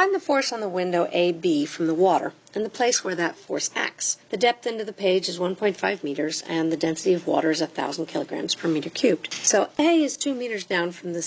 Find the force on the window AB from the water and the place where that force acts. The depth into the page is 1.5 meters and the density of water is 1,000 kilograms per meter cubed. So A is 2 meters down from the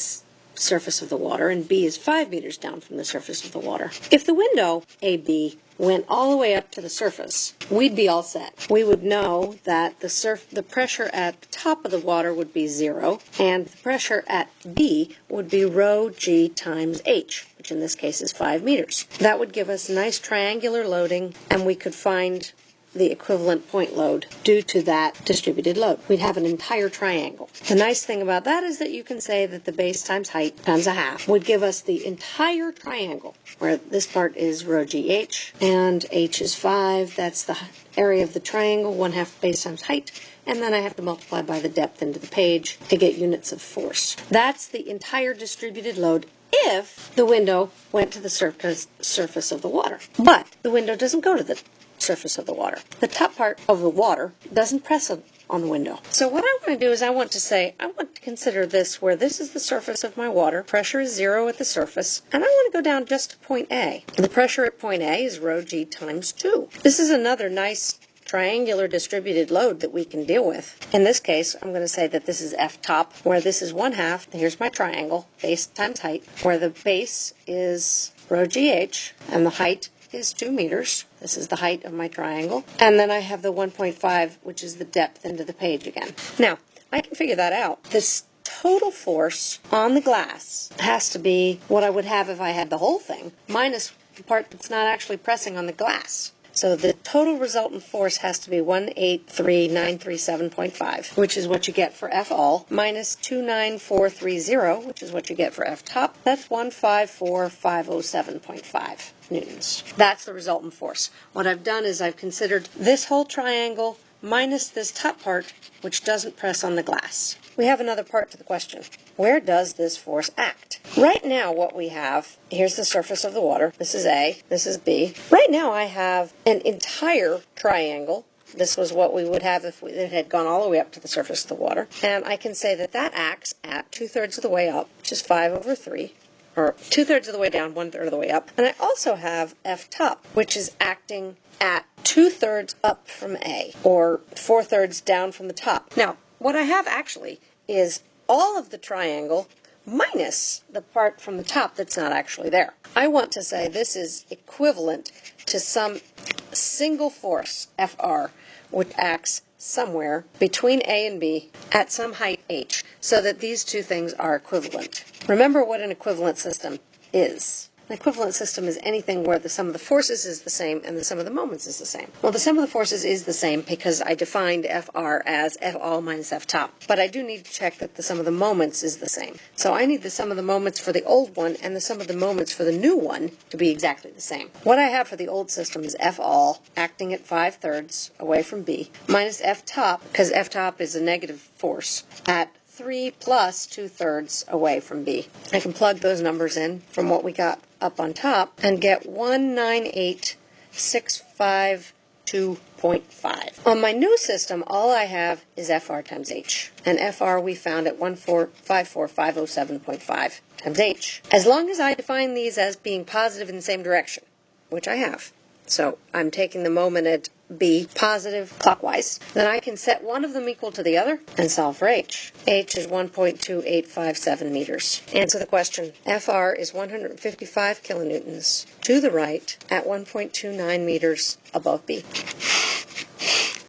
surface of the water and B is 5 meters down from the surface of the water. If the window AB went all the way up to the surface, we'd be all set. We would know that the surf the pressure at the top of the water would be zero and the pressure at B would be rho G times H, which in this case is 5 meters. That would give us nice triangular loading and we could find the equivalent point load due to that distributed load. We'd have an entire triangle. The nice thing about that is that you can say that the base times height times a half would give us the entire triangle where this part is rho gh and h is 5. That's the area of the triangle, 1 half base times height, and then I have to multiply by the depth into the page to get units of force. That's the entire distributed load if the window went to the surface, surface of the water. But the window doesn't go to the surface of the water. The top part of the water doesn't press on the window. So what I want to do is I want to say, I want to consider this where this is the surface of my water, pressure is zero at the surface, and I want to go down just to point A. The pressure at point A is rho g times 2. This is another nice triangular distributed load that we can deal with. In this case, I'm going to say that this is F top, where this is one half, here's my triangle, base times height, where the base is rho gh, and the height is 2 meters. This is the height of my triangle. And then I have the 1.5, which is the depth into the page again. Now, I can figure that out. This total force on the glass has to be what I would have if I had the whole thing, minus the part that's not actually pressing on the glass. So the total resultant force has to be 183,937.5, which is what you get for F all, minus 29430, which is what you get for F top. That's 154,507.5 newtons. That's the resultant force. What I've done is I've considered this whole triangle minus this top part, which doesn't press on the glass. We have another part to the question. Where does this force act? Right now, what we have, here's the surface of the water. This is A, this is B. Right now, I have an entire triangle. This was what we would have if it had gone all the way up to the surface of the water. And I can say that that acts at two-thirds of the way up, which is 5 over 3, or two-thirds of the way down, one-third of the way up. And I also have F top, which is acting at two-thirds up from A, or four-thirds down from the top. Now, what I have actually is all of the triangle minus the part from the top that's not actually there. I want to say this is equivalent to some single force, FR, which acts somewhere between A and B at some height h, so that these two things are equivalent. Remember what an equivalent system is. An equivalent system is anything where the sum of the forces is the same and the sum of the moments is the same. Well, the sum of the forces is the same because I defined FR as F all minus F top. But I do need to check that the sum of the moments is the same. So I need the sum of the moments for the old one and the sum of the moments for the new one to be exactly the same. What I have for the old system is F all acting at 5 thirds away from B minus F top because F top is a negative force at 3 plus 2 thirds away from B. I can plug those numbers in from what we got up on top and get 198,652.5. On my new system, all I have is FR times H. And FR we found at 1454507.5 times H. As long as I define these as being positive in the same direction, which I have. So I'm taking the moment at B positive clockwise, then I can set one of them equal to the other and solve for H. H is 1.2857 meters. Answer the question. FR is 155 kilonewtons to the right at 1.29 meters above B.